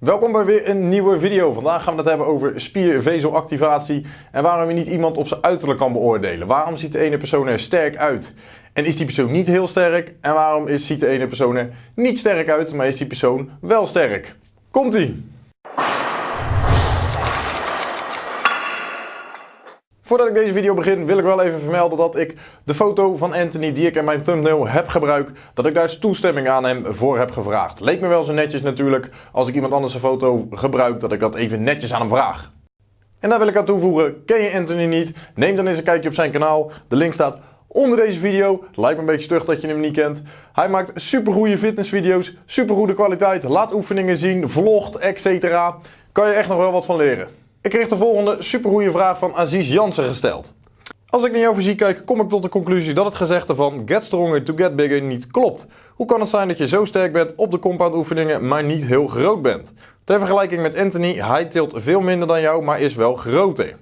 Welkom bij weer een nieuwe video. Vandaag gaan we het hebben over spiervezelactivatie en waarom je niet iemand op zijn uiterlijk kan beoordelen. Waarom ziet de ene persoon er sterk uit en is die persoon niet heel sterk? En waarom is, ziet de ene persoon er niet sterk uit, maar is die persoon wel sterk? Komt-ie! Voordat ik deze video begin wil ik wel even vermelden dat ik de foto van Anthony die ik in mijn thumbnail heb gebruikt, dat ik daar toestemming aan hem voor heb gevraagd. Leek me wel zo netjes natuurlijk als ik iemand anders een foto gebruik dat ik dat even netjes aan hem vraag. En daar wil ik aan toevoegen, ken je Anthony niet? Neem dan eens een kijkje op zijn kanaal. De link staat onder deze video. Lijkt me een beetje stug dat je hem niet kent. Hij maakt super goede fitnessvideo's, super goede kwaliteit, laat oefeningen zien, vlogt, etc. Kan je echt nog wel wat van leren. Ik kreeg de volgende supergoeie vraag van Aziz Jansen gesteld. Als ik naar jouw fysiek kijk, kom ik tot de conclusie dat het gezegde van get stronger to get bigger niet klopt. Hoe kan het zijn dat je zo sterk bent op de compound oefeningen, maar niet heel groot bent? Ter vergelijking met Anthony, hij tilt veel minder dan jou, maar is wel groter.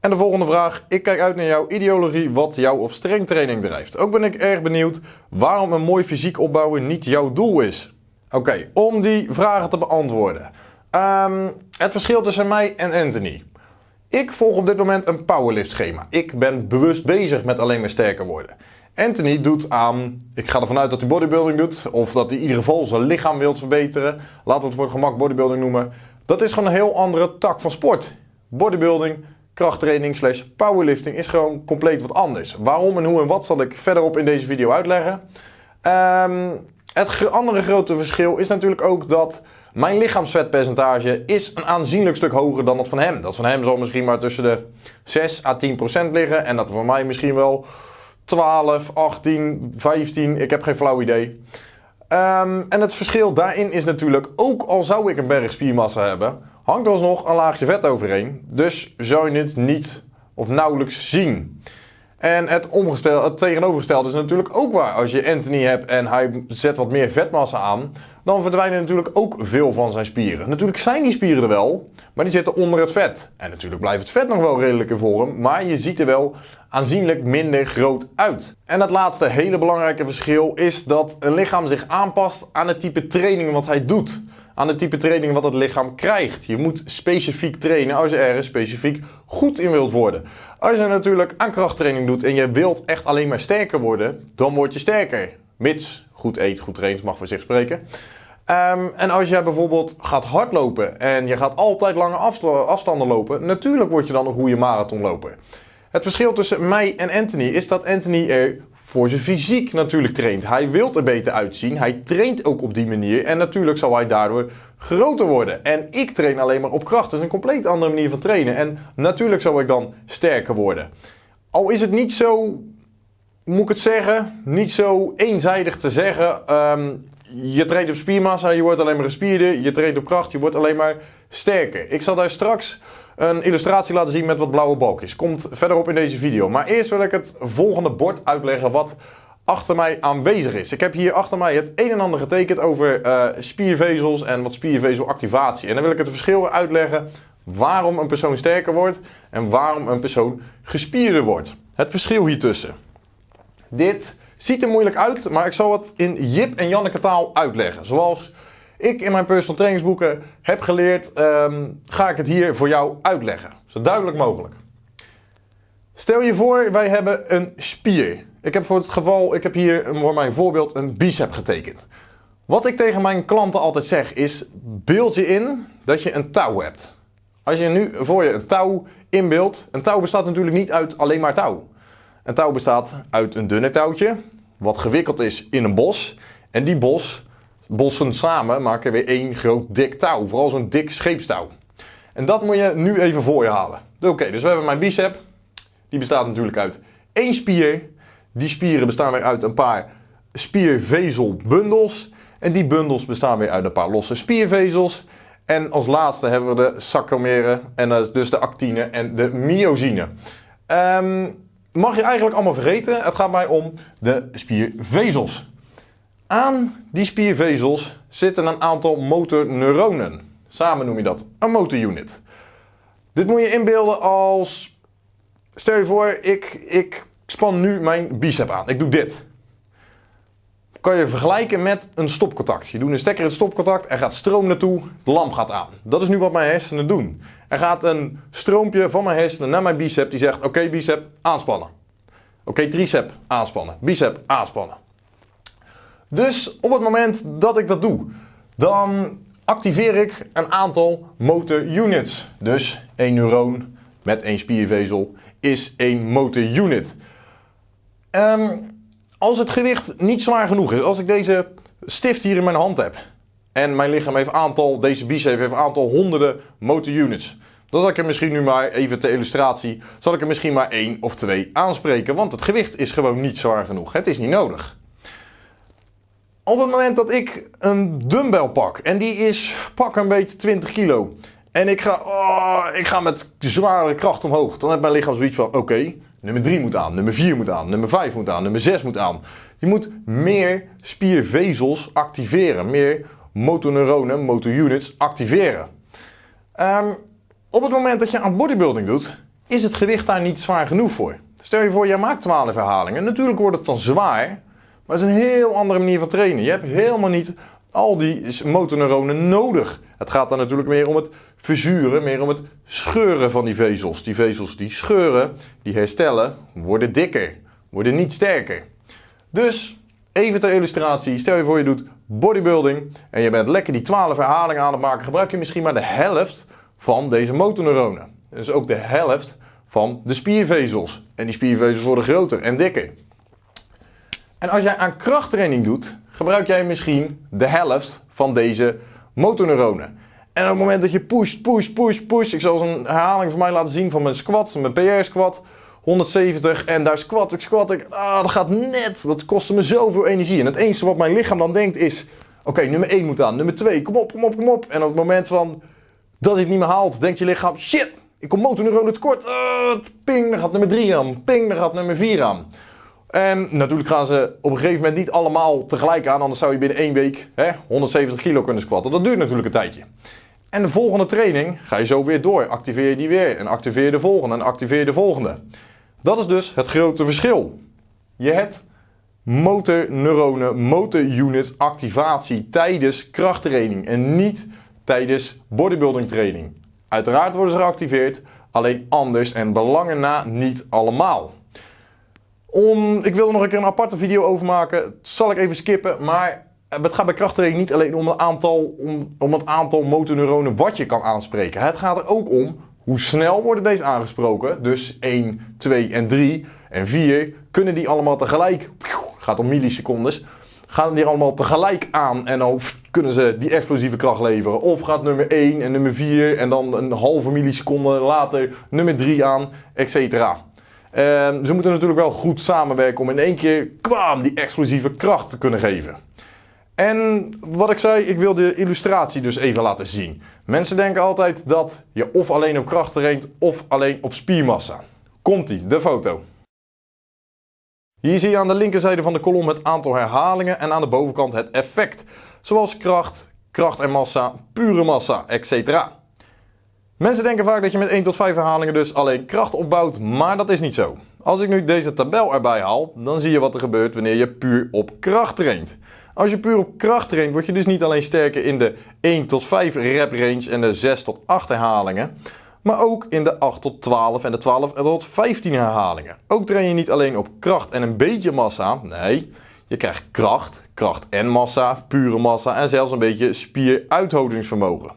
En de volgende vraag. Ik kijk uit naar jouw ideologie wat jou op strengtraining drijft. Ook ben ik erg benieuwd waarom een mooi fysiek opbouwen niet jouw doel is. Oké, om die vragen te beantwoorden. Um, het verschil tussen mij en Anthony. Ik volg op dit moment een powerlift schema. Ik ben bewust bezig met alleen maar sterker worden. Anthony doet aan, ik ga ervan uit dat hij bodybuilding doet, of dat hij in ieder geval zijn lichaam wil verbeteren. Laten we het voor gemak bodybuilding noemen. Dat is gewoon een heel andere tak van sport. Bodybuilding, krachttraining slash powerlifting is gewoon compleet wat anders. Waarom en hoe en wat zal ik verderop in deze video uitleggen. Um, het andere grote verschil is natuurlijk ook dat mijn lichaamsvetpercentage is een aanzienlijk stuk hoger dan dat van hem. Dat van hem zal misschien maar tussen de 6 à 10 procent liggen. En dat van mij misschien wel 12, 18, 15. Ik heb geen flauw idee. Um, en het verschil daarin is natuurlijk, ook al zou ik een berg spiermassa hebben, hangt er alsnog een laagje vet overheen. Dus zou je het niet of nauwelijks zien. En het, het tegenovergestelde is natuurlijk ook waar. Als je Anthony hebt en hij zet wat meer vetmassa aan, dan verdwijnen natuurlijk ook veel van zijn spieren. Natuurlijk zijn die spieren er wel, maar die zitten onder het vet. En natuurlijk blijft het vet nog wel redelijk in vorm, maar je ziet er wel aanzienlijk minder groot uit. En het laatste hele belangrijke verschil is dat een lichaam zich aanpast aan het type training wat hij doet. Aan het type training wat het lichaam krijgt. Je moet specifiek trainen als je ergens specifiek goed in wilt worden. Als je natuurlijk aan krachttraining doet en je wilt echt alleen maar sterker worden, dan word je sterker. Mits goed eet, goed traint, mag voor zich spreken. Um, en als jij bijvoorbeeld gaat hardlopen en je gaat altijd lange afstanden lopen, natuurlijk word je dan een goede marathonloper. Het verschil tussen mij en Anthony is dat Anthony er voor zijn fysiek natuurlijk traint. Hij wil er beter uitzien, hij traint ook op die manier en natuurlijk zal hij daardoor groter worden. En ik train alleen maar op kracht, dat is een compleet andere manier van trainen. En natuurlijk zal ik dan sterker worden. Al is het niet zo, moet ik het zeggen, niet zo eenzijdig te zeggen. Um, je traint op spiermassa, je wordt alleen maar gespierder. Je traint op kracht, je wordt alleen maar sterker. Ik zal daar straks een illustratie laten zien met wat blauwe balkjes. Komt verderop in deze video. Maar eerst wil ik het volgende bord uitleggen wat achter mij aanwezig is. Ik heb hier achter mij het een en ander getekend over uh, spiervezels en wat spiervezelactivatie. En dan wil ik het verschil uitleggen waarom een persoon sterker wordt en waarom een persoon gespierder wordt. Het verschil hiertussen. Dit Ziet er moeilijk uit, maar ik zal het in Jip en Janneke taal uitleggen. Zoals ik in mijn personal trainingsboeken heb geleerd, um, ga ik het hier voor jou uitleggen. Zo duidelijk mogelijk. Stel je voor, wij hebben een spier. Ik heb voor het geval, ik heb hier voor mijn voorbeeld een bicep getekend. Wat ik tegen mijn klanten altijd zeg is, beeld je in dat je een touw hebt. Als je nu voor je een touw inbeeldt, een touw bestaat natuurlijk niet uit alleen maar touw. Een touw bestaat uit een dunne touwtje, wat gewikkeld is in een bos. En die bos, bossen samen maken weer één groot dik touw. Vooral zo'n dik scheepstouw. En dat moet je nu even voor je halen. Oké, dus we hebben mijn bicep. Die bestaat natuurlijk uit één spier. Die spieren bestaan weer uit een paar spiervezelbundels. En die bundels bestaan weer uit een paar losse spiervezels. En als laatste hebben we de sarcomeren, en dus de actine en de myosine. Um, mag je eigenlijk allemaal vergeten. Het gaat mij om de spiervezels. Aan die spiervezels zitten een aantal motorneuronen. Samen noem je dat een motorunit. Dit moet je inbeelden als... Stel je voor, ik, ik span nu mijn bicep aan. Ik doe dit. kan je vergelijken met een stopcontact. Je doet een stekker in het stopcontact, er gaat stroom naartoe, de lamp gaat aan. Dat is nu wat mijn hersenen doen. Er gaat een stroompje van mijn hersenen naar mijn bicep die zegt: Oké, bicep, aanspannen. Oké, tricep, aanspannen. Bicep, aanspannen. Dus op het moment dat ik dat doe, dan activeer ik een aantal motor units. Dus één neuron met één spiervezel is één motor unit. Um, als het gewicht niet zwaar genoeg is, als ik deze stift hier in mijn hand heb en mijn lichaam heeft aantal, deze bicep heeft aantal honderden motor units, dan zal ik er misschien nu maar, even ter illustratie, zal ik er misschien maar één of twee aanspreken, want het gewicht is gewoon niet zwaar genoeg. Het is niet nodig. Op het moment dat ik een dumbbell pak en die is pak een beetje 20 kilo en ik ga, oh, ik ga met zware kracht omhoog, dan heeft mijn lichaam zoiets van: oké, nummer 3 moet aan, nummer 4 moet aan, nummer 5 moet aan, nummer 6 moet aan. Je moet meer spiervezels activeren, meer motoneuronen, motorunits activeren. Um, op het moment dat je aan bodybuilding doet, is het gewicht daar niet zwaar genoeg voor. Stel je voor, jij maakt 12 herhalingen. Natuurlijk wordt het dan zwaar, maar het is een heel andere manier van trainen. Je hebt helemaal niet al die motorneuronen nodig. Het gaat dan natuurlijk meer om het verzuren, meer om het scheuren van die vezels. Die vezels die scheuren, die herstellen, worden dikker, worden niet sterker. Dus, even ter illustratie, stel je voor je doet bodybuilding en je bent lekker die 12 herhalingen aan het maken, gebruik je misschien maar de helft van deze motorneuronen. Dus ook de helft van de spiervezels. En die spiervezels worden groter en dikker. En als jij aan krachttraining doet, gebruik jij misschien de helft van deze motorneuronen. En op het moment dat je pusht, push, push, push. Ik zal een herhaling van mij laten zien van mijn squat, mijn PR squat. 170 en daar squat ik, squat ik. Ah, dat gaat net. Dat kostte me zoveel energie. En het enige wat mijn lichaam dan denkt is: oké, nummer 1 moet aan, nummer 2, kom op, kom op, kom op. En op het moment van dat hij het niet meer haalt, denkt je lichaam: shit, ik kom motorneuronen tekort. Uh, ping, dan gaat nummer 3 aan. Ping, dan gaat nummer 4 aan. En natuurlijk gaan ze op een gegeven moment niet allemaal tegelijk aan, anders zou je binnen één week hè, 170 kilo kunnen squatten. Dat duurt natuurlijk een tijdje. En de volgende training ga je zo weer door. Activeer je die weer en activeer de volgende en activeer de volgende. Dat is dus het grote verschil. Je hebt motorneuronen, motorunits activatie tijdens krachttraining en niet tijdens bodybuilding training. Uiteraard worden ze geactiveerd, alleen anders en belangen na niet allemaal. Om, ik wil er nog een keer een aparte video over maken. Dat zal ik even skippen. Maar het gaat bij krachttraining niet alleen om het aantal, om, om het aantal motorneuronen wat je kan aanspreken. Het gaat er ook om hoe snel worden deze aangesproken. Dus 1, 2 en 3 en 4. Kunnen die allemaal tegelijk, gaat om millisecondes, gaan die allemaal tegelijk aan en dan kunnen ze die explosieve kracht leveren. Of gaat nummer 1 en nummer 4 en dan een halve milliseconde later nummer 3 aan, etc. Ehm, ze moeten natuurlijk wel goed samenwerken om in één keer kwam die explosieve kracht te kunnen geven. En wat ik zei, ik wil de illustratie dus even laten zien. Mensen denken altijd dat je of alleen op kracht traint of alleen op spiermassa. Komt-ie, de foto. Hier zie je aan de linkerzijde van de kolom het aantal herhalingen en aan de bovenkant het effect. Zoals kracht, kracht en massa, pure massa, etc. Mensen denken vaak dat je met 1 tot 5 herhalingen dus alleen kracht opbouwt, maar dat is niet zo. Als ik nu deze tabel erbij haal, dan zie je wat er gebeurt wanneer je puur op kracht traint. Als je puur op kracht traint, word je dus niet alleen sterker in de 1 tot 5 rep range en de 6 tot 8 herhalingen, maar ook in de 8 tot 12 en de 12 tot 15 herhalingen. Ook train je niet alleen op kracht en een beetje massa, nee, je krijgt kracht, kracht en massa, pure massa en zelfs een beetje spieruithoudingsvermogen.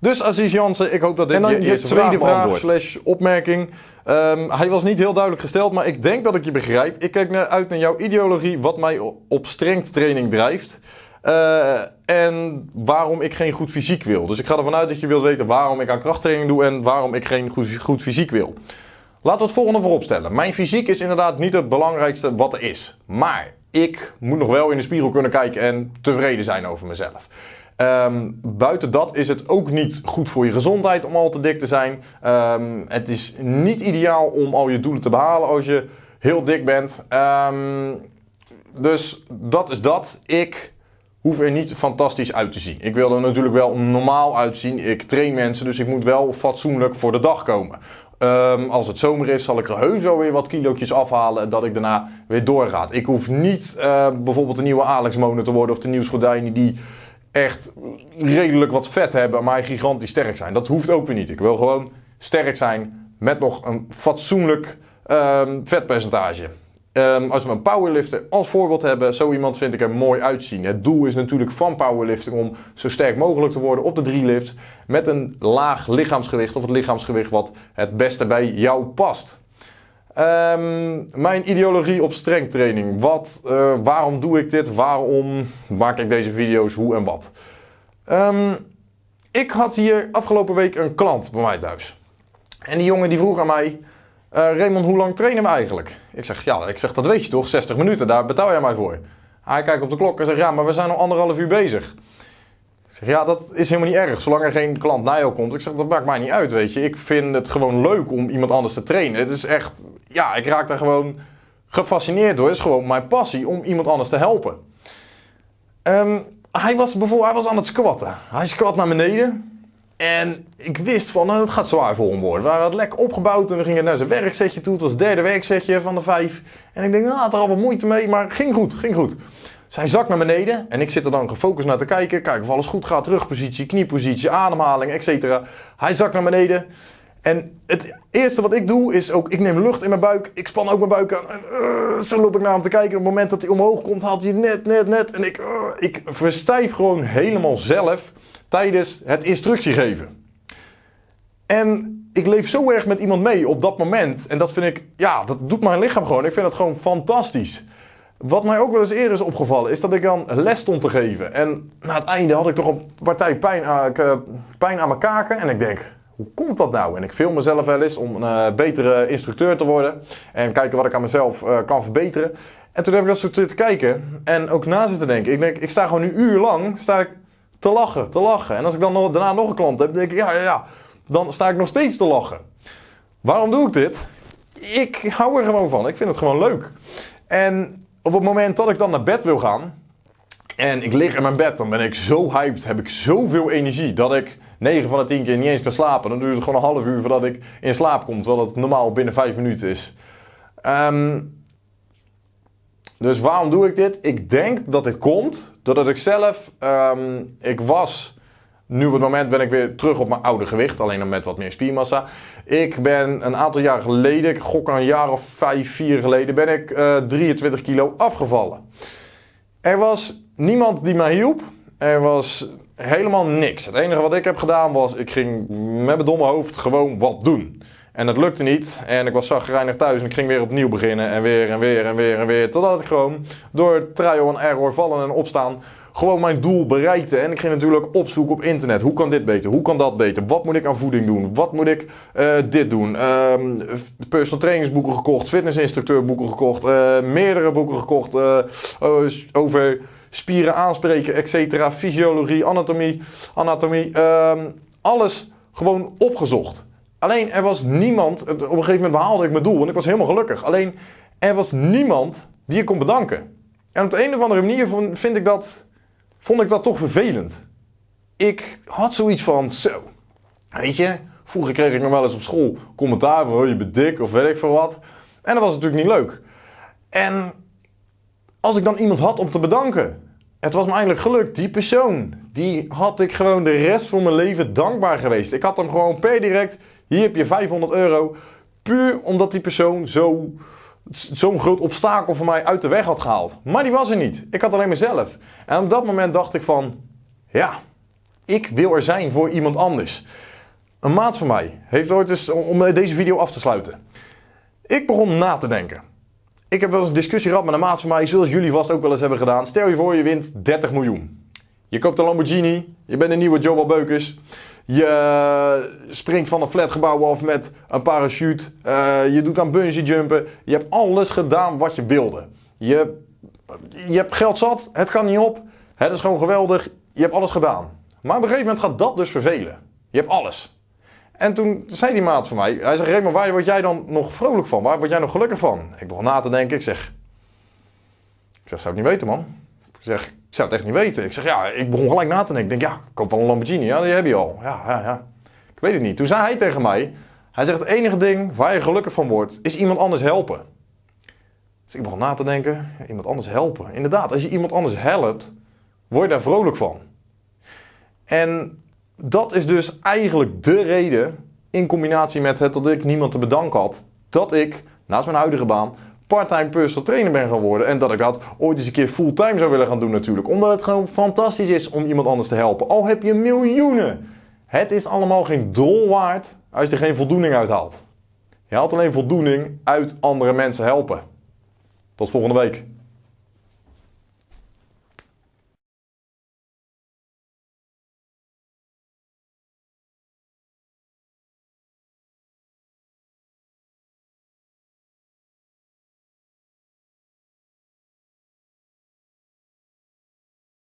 Dus Aziz Jansen, ik hoop dat dit en dan je, je tweede vraag, slash opmerking. Um, hij was niet heel duidelijk gesteld, maar ik denk dat ik je begrijp. Ik kijk uit naar jouw ideologie, wat mij op strength training drijft. Uh, en waarom ik geen goed fysiek wil. Dus ik ga ervan uit dat je wilt weten waarom ik aan krachttraining doe en waarom ik geen goed, goed fysiek wil. Laten we het volgende voorop stellen. Mijn fysiek is inderdaad niet het belangrijkste wat er is. Maar ik moet nog wel in de spiegel kunnen kijken en tevreden zijn over mezelf. Um, buiten dat is het ook niet goed voor je gezondheid om al te dik te zijn. Um, het is niet ideaal om al je doelen te behalen als je heel dik bent. Um, dus dat is dat. Ik hoef er niet fantastisch uit te zien. Ik wil er natuurlijk wel normaal uitzien. Ik train mensen, dus ik moet wel fatsoenlijk voor de dag komen. Ehm, als het zomer is, zal ik er heus wel weer wat kilootjes afhalen. Dat ik daarna weer doorga. Ik hoef niet uh, bijvoorbeeld de nieuwe Alex Mono te worden of de nieuwe Schordijnen die echt redelijk wat vet hebben, maar gigantisch sterk zijn. Dat hoeft ook weer niet. Ik wil gewoon sterk zijn met nog een fatsoenlijk um, vetpercentage. Um, als we een powerlifter als voorbeeld hebben, zo iemand vind ik er mooi uitzien. Het doel is natuurlijk van powerlifting om zo sterk mogelijk te worden op de drie lift met een laag lichaamsgewicht of het lichaamsgewicht wat het beste bij jou past. Um, mijn ideologie op strengtraining. Wat, uh, waarom doe ik dit? Waarom maak ik deze video's? Hoe en wat? Um, ik had hier afgelopen week een klant bij mij thuis. En die jongen die vroeg aan mij... Uh, Raymond, hoe lang trainen we eigenlijk? Ik zeg, ja, ik zeg, dat weet je toch? 60 minuten, daar betaal jij mij voor. Hij kijkt op de klok en zegt, ja, maar we zijn al anderhalf uur bezig. Zeg, ja, dat is helemaal niet erg, zolang er geen klant naar jou komt. Ik zeg, dat maakt mij niet uit, weet je. Ik vind het gewoon leuk om iemand anders te trainen. Het is echt, ja, ik raak daar gewoon gefascineerd door. Het is gewoon mijn passie om iemand anders te helpen. Um, hij was bijvoorbeeld hij was aan het squatten. Hij squat naar beneden. En ik wist van, nou, het gaat zwaar voor hem worden. We waren het lekker opgebouwd en we gingen naar zijn werksetje toe. Het was het derde werksetje van de vijf. En ik denk, nou, had er al wat moeite mee, maar ging goed, ging goed. Zij zakt naar beneden en ik zit er dan gefocust naar te kijken. Kijk of alles goed gaat, rugpositie, kniepositie, ademhaling, etc. Hij zakt naar beneden. En het eerste wat ik doe is ook, ik neem lucht in mijn buik. Ik span ook mijn buik aan. En, uh, zo loop ik naar hem te kijken. Op het moment dat hij omhoog komt, haalt hij net, net, net. En ik, uh, ik verstijf gewoon helemaal zelf tijdens het instructie geven. En ik leef zo erg met iemand mee op dat moment. En dat vind ik, ja, dat doet mijn lichaam gewoon. Ik vind dat gewoon fantastisch. Wat mij ook wel eens eerder is opgevallen, is dat ik dan les stond te geven. En na het einde had ik toch een partij pijn eh, pijn aan mijn kaken. En ik denk, hoe komt dat nou? En ik film mezelf wel eens om een uh, betere instructeur te worden. En kijken wat ik aan mezelf uh, kan verbeteren. En toen heb ik dat zo te kijken. En ook na zitten denken. Ik denk, ik sta gewoon een uur lang sta ik te lachen, te lachen. En als ik dan nog, daarna nog een klant heb, denk ik, ja, ja, ja. Dan sta ik nog steeds te lachen. Waarom doe ik dit? Ik hou er gewoon van. Ik vind het gewoon leuk. En op het moment dat ik dan naar bed wil gaan. En ik lig in mijn bed, dan ben ik zo hyped, heb ik zoveel energie dat ik 9 van de 10 keer niet eens kan slapen. Dan duurt het gewoon een half uur voordat ik in slaap kom, terwijl het normaal binnen 5 minuten is. Um, dus waarom doe ik dit? Ik denk dat dit komt doordat ik zelf, um, ik was, nu op het moment ben ik weer terug op mijn oude gewicht, alleen dan met wat meer spiermassa. Ik ben een aantal jaar geleden, ik gok een jaar of 5, 4 geleden, ben ik uh, eh, 23 kilo afgevallen. Er was niemand die mij hielp. Er was helemaal niks. Het enige wat ik heb gedaan was, ik ging met mijn domme hoofd gewoon wat doen. En het lukte niet. En ik was zagrijnig thuis en ik ging weer opnieuw beginnen. En weer en weer en weer en weer. Totdat ik gewoon door trial en error vallen en opstaan gewoon mijn doel bereikte. En ik ging natuurlijk opzoeken op internet. Hoe kan dit beter? Hoe kan dat beter? Wat moet ik aan voeding doen? Wat moet ik uh, dit doen? Uh, personal trainingsboeken gekocht. Fitnessinstructeurboeken gekocht. Uh, meerdere boeken gekocht. Uh, over spieren aanspreken, etc. Fysiologie, anatomie. anatomie ehm, alles gewoon opgezocht. Alleen er was niemand, op een gegeven moment behaalde ik mijn doel en ik was helemaal gelukkig. Alleen er was niemand die ik kon bedanken. En op de een of andere manier vind ik dat, vond ik dat toch vervelend. Ik had zoiets van, zo, weet je, vroeger kreeg ik nog wel eens op school commentaar van, oh, je bent dik of weet ik veel wat. En dat was natuurlijk niet leuk. En als ik dan iemand had om te bedanken, het was me eigenlijk gelukt. Die persoon, die had ik gewoon de rest van mijn leven dankbaar geweest. Ik had hem gewoon per direct hier heb je 500 euro. Puur omdat die persoon zo, zo'n groot obstakel voor mij uit de weg had gehaald. Maar die was er niet. Ik had alleen mezelf. En op dat moment dacht ik van, ja, ik wil er zijn voor iemand anders. Een maat van mij heeft ooit eens, om deze video af te sluiten. Ik begon na te denken. Ik heb wel eens een discussie gehad met een maat van mij, zoals jullie vast ook wel eens hebben gedaan. Stel je voor, je wint 30 miljoen. Je koopt een Lamborghini, je bent een nieuwe Joe Beukers. Je springt van een flatgebouw af met een parachute. Uh, je doet aan bungee jumpen. Je hebt alles gedaan wat je wilde. Je, je hebt geld zat. Het kan niet op. Het is gewoon geweldig. Je hebt alles gedaan. Maar op een gegeven moment gaat dat dus vervelen. Je hebt alles. En toen zei die maat van mij. Hij zegt, Raymond, waar word jij dan nog vrolijk van? Waar word jij nog gelukkig van? Ik begon na te denken. Ik zeg, ik zeg, zou ik niet weten man. Ik zeg, ik zou het echt niet weten. Ik zeg, ja, ik begon gelijk na te denken. Ik denk, ja, ik koop wel een Lamborghini. Ja, die heb je al. Ja, ja, ja. Ik weet het niet. Toen zei hij tegen mij, Hij zegt het enige ding waar je gelukkig van wordt, is iemand anders helpen. Dus ik begon na te denken, iemand anders helpen. Inderdaad, als je iemand anders helpt, word je daar vrolijk van. En dat is dus eigenlijk de reden, in combinatie met het dat ik niemand te bedanken had, dat ik naast mijn huidige baan parttime personal trainer ben geworden. En dat ik dat ooit eens een keer fulltime zou willen gaan doen natuurlijk. Omdat het gewoon fantastisch is om iemand anders te helpen. Al heb je miljoenen. Het is allemaal geen dol waard als je er geen voldoening uit haalt. Je haalt alleen voldoening uit andere mensen helpen. Tot volgende week.